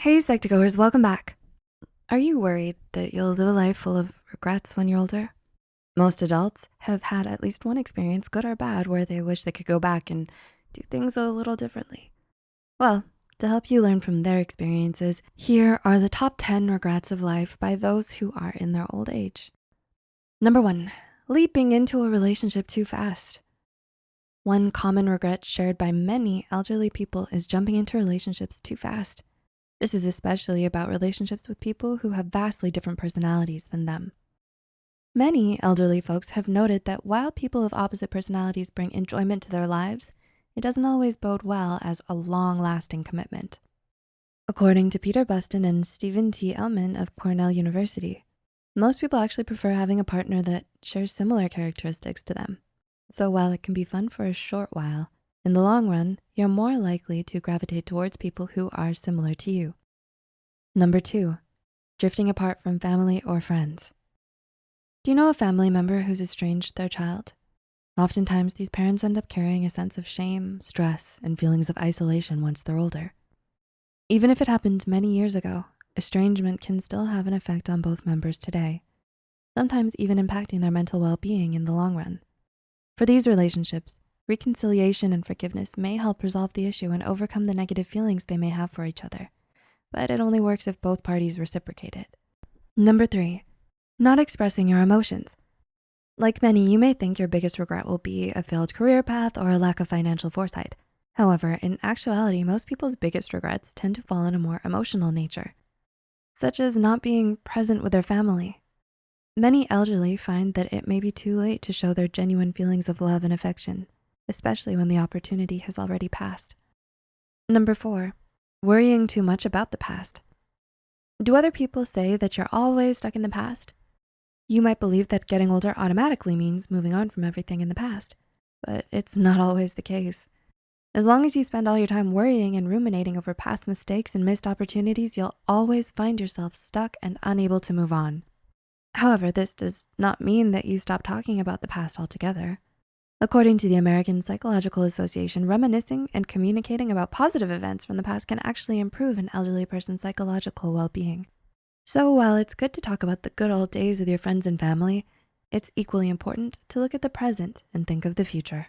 Hey, Psych2Goers, welcome back. Are you worried that you'll live a life full of regrets when you're older? Most adults have had at least one experience, good or bad, where they wish they could go back and do things a little differently. Well, to help you learn from their experiences, here are the top 10 regrets of life by those who are in their old age. Number one, leaping into a relationship too fast. One common regret shared by many elderly people is jumping into relationships too fast. This is especially about relationships with people who have vastly different personalities than them. Many elderly folks have noted that while people of opposite personalities bring enjoyment to their lives, it doesn't always bode well as a long-lasting commitment. According to Peter Buston and Stephen T. Emlen of Cornell University, most people actually prefer having a partner that shares similar characteristics to them. So while it can be fun for a short while, in the long run, you're more likely to gravitate towards people who are similar to you. Number two, drifting apart from family or friends. Do you know a family member who's estranged their child? Oftentimes, these parents end up carrying a sense of shame, stress, and feelings of isolation once they're older. Even if it happened many years ago, estrangement can still have an effect on both members today, sometimes even impacting their mental well-being in the long run. For these relationships, reconciliation and forgiveness may help resolve the issue and overcome the negative feelings they may have for each other, but it only works if both parties reciprocate it. Number three, not expressing your emotions. Like many, you may think your biggest regret will be a failed career path or a lack of financial foresight. However, in actuality, most people's biggest regrets tend to fall in a more emotional nature such as not being present with their family. Many elderly find that it may be too late to show their genuine feelings of love and affection, especially when the opportunity has already passed. Number four, worrying too much about the past. Do other people say that you're always stuck in the past? You might believe that getting older automatically means moving on from everything in the past, but it's not always the case. As long as you spend all your time worrying and ruminating over past mistakes and missed opportunities, you'll always find yourself stuck and unable to move on. However, this does not mean that you stop talking about the past altogether. According to the American Psychological Association, reminiscing and communicating about positive events from the past can actually improve an elderly person's psychological well-being. So while it's good to talk about the good old days with your friends and family, it's equally important to look at the present and think of the future.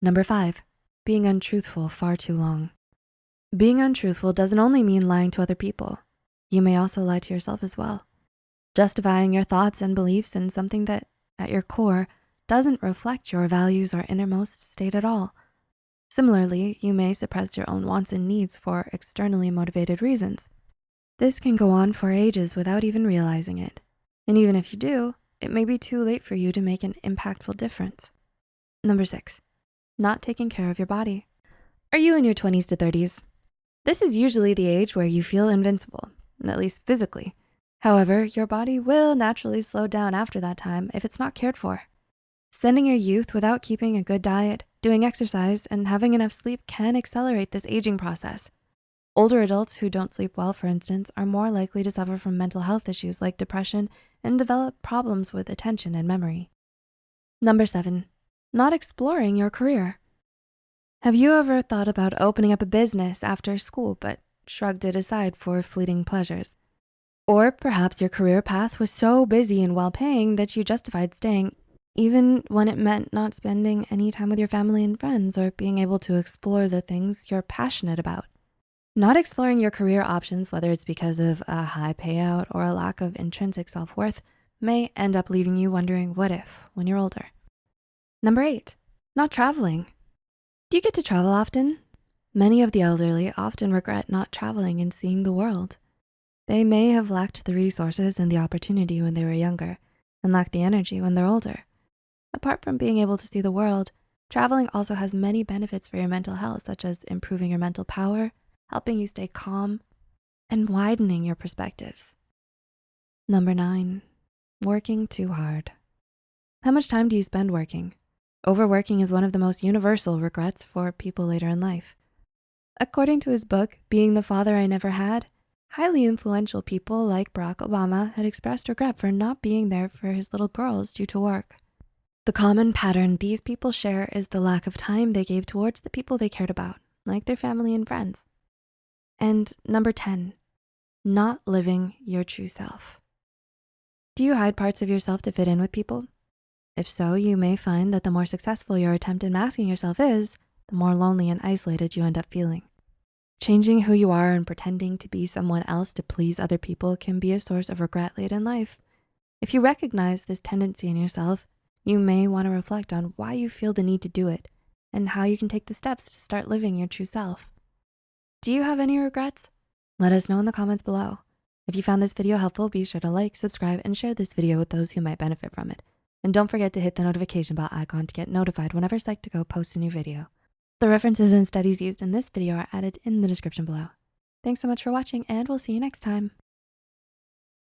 Number five, being untruthful far too long. Being untruthful doesn't only mean lying to other people. You may also lie to yourself as well, justifying your thoughts and beliefs in something that, at your core, doesn't reflect your values or innermost state at all. Similarly, you may suppress your own wants and needs for externally motivated reasons. This can go on for ages without even realizing it. And even if you do, it may be too late for you to make an impactful difference. Number six, not taking care of your body. Are you in your 20s to 30s? This is usually the age where you feel invincible, at least physically. However, your body will naturally slow down after that time if it's not cared for. Spending your youth without keeping a good diet, doing exercise, and having enough sleep can accelerate this aging process. Older adults who don't sleep well, for instance, are more likely to suffer from mental health issues like depression and develop problems with attention and memory. Number seven, not exploring your career. Have you ever thought about opening up a business after school but shrugged it aside for fleeting pleasures? Or perhaps your career path was so busy and well-paying that you justified staying even when it meant not spending any time with your family and friends or being able to explore the things you're passionate about. Not exploring your career options, whether it's because of a high payout or a lack of intrinsic self-worth, may end up leaving you wondering what if when you're older. Number eight, not traveling. Do you get to travel often? Many of the elderly often regret not traveling and seeing the world. They may have lacked the resources and the opportunity when they were younger and lack the energy when they're older. Apart from being able to see the world, traveling also has many benefits for your mental health, such as improving your mental power, helping you stay calm, and widening your perspectives. Number nine, working too hard. How much time do you spend working? Overworking is one of the most universal regrets for people later in life. According to his book, Being the Father I Never Had, highly influential people like Barack Obama had expressed regret for not being there for his little girls due to work. The common pattern these people share is the lack of time they gave towards the people they cared about, like their family and friends. And number 10, not living your true self. Do you hide parts of yourself to fit in with people? If so, you may find that the more successful your attempt at masking yourself is, the more lonely and isolated you end up feeling. Changing who you are and pretending to be someone else to please other people can be a source of regret late in life. If you recognize this tendency in yourself, you may wanna reflect on why you feel the need to do it and how you can take the steps to start living your true self. Do you have any regrets? Let us know in the comments below. If you found this video helpful, be sure to like, subscribe, and share this video with those who might benefit from it. And don't forget to hit the notification bell icon to get notified whenever Psych2Go posts a new video. The references and studies used in this video are added in the description below. Thanks so much for watching and we'll see you next time.